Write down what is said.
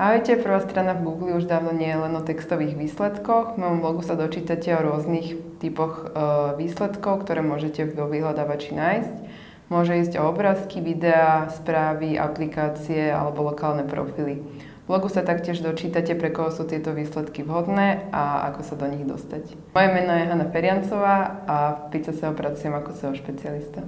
Ahojte, prvá strana v Google už dávno nie je len o textových výsledkoch. V mojom blogu sa dočítate o rôznych typoch e, výsledkov, ktoré môžete vo vyhľadávači nájsť. Môže ísť o obrázky, videá, správy, aplikácie alebo lokálne profily. V blogu sa taktiež dočítate, pre koho sú tieto výsledky vhodné a ako sa do nich dostať. Moje meno je Hanna Feriancová a v PICE sa pracujem ako SEO špecialista.